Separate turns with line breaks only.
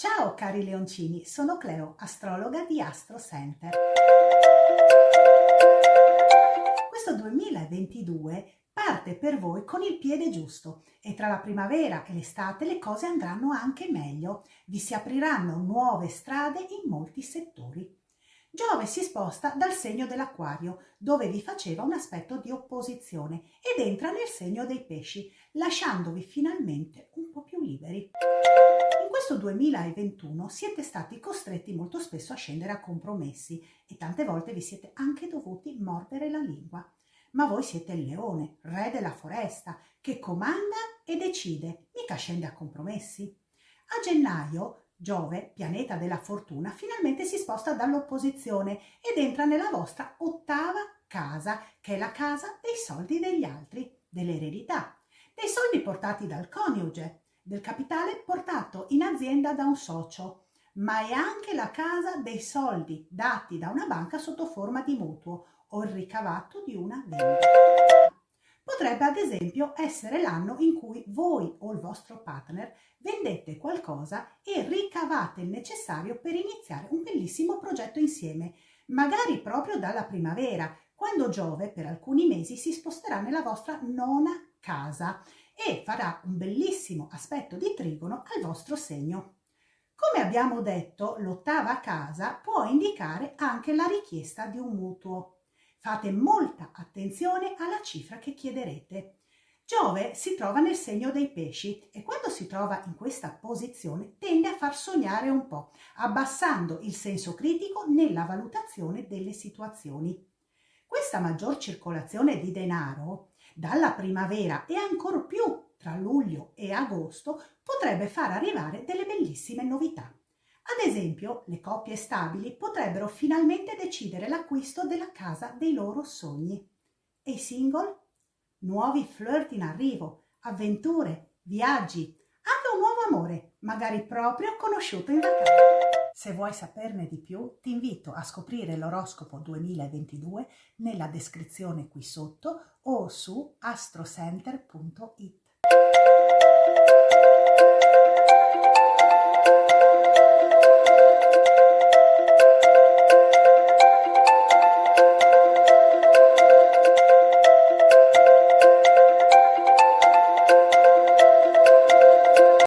Ciao cari leoncini, sono Cleo, astrologa di Astro Center. Questo 2022 parte per voi con il piede giusto e tra la primavera e l'estate le cose andranno anche meglio. Vi si apriranno nuove strade in molti settori. Giove si sposta dal segno dell'acquario, dove vi faceva un aspetto di opposizione, ed entra nel segno dei pesci, lasciandovi finalmente un po' più liberi. In questo 2021 siete stati costretti molto spesso a scendere a compromessi e tante volte vi siete anche dovuti mordere la lingua. Ma voi siete il leone, re della foresta, che comanda e decide, mica scende a compromessi. A gennaio Giove, pianeta della fortuna, finalmente si sposta dall'opposizione ed entra nella vostra ottava casa, che è la casa dei soldi degli altri, dell'eredità, dei soldi portati dal coniuge, del capitale portato in azienda da un socio, ma è anche la casa dei soldi dati da una banca sotto forma di mutuo o il ricavato di una vendita. Potrebbe ad esempio essere l'anno in cui voi o il vostro partner vendete qualcosa e ricavate il necessario per iniziare un bellissimo progetto insieme, magari proprio dalla primavera, quando Giove per alcuni mesi si sposterà nella vostra nona casa e farà un bellissimo aspetto di trigono al vostro segno. Come abbiamo detto, l'ottava casa può indicare anche la richiesta di un mutuo. Fate molta attenzione alla cifra che chiederete. Giove si trova nel segno dei pesci e quando si trova in questa posizione tende a far sognare un po', abbassando il senso critico nella valutazione delle situazioni. Questa maggior circolazione di denaro dalla primavera e ancor più tra luglio e agosto potrebbe far arrivare delle bellissime novità. Ad esempio, le coppie stabili potrebbero finalmente decidere l'acquisto della casa dei loro sogni. E i single? Nuovi flirt in arrivo, avventure, viaggi, anche un nuovo amore, magari proprio conosciuto in vacanza. Se vuoi saperne di più, ti invito a scoprire l'oroscopo 2022 nella descrizione qui sotto o su astrocenter.it.